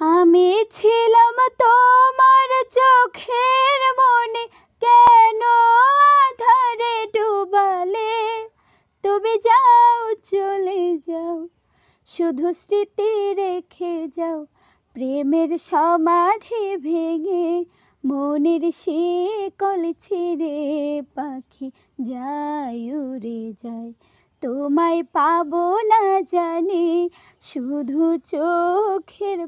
আমি ছিলাম তোমার চোখের মনে, কেন আধারে ডুবালে? তুমি যাও, চলে যাও, শুধু স্মৃতি রেখে যাও, প্রেমের সমাধি ভেঙে মনের শিকল ছিঁড়ে পাখি যায় উড়ে যায়। তোমায় পাবো না জানি, শুধু চোখের